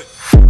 it.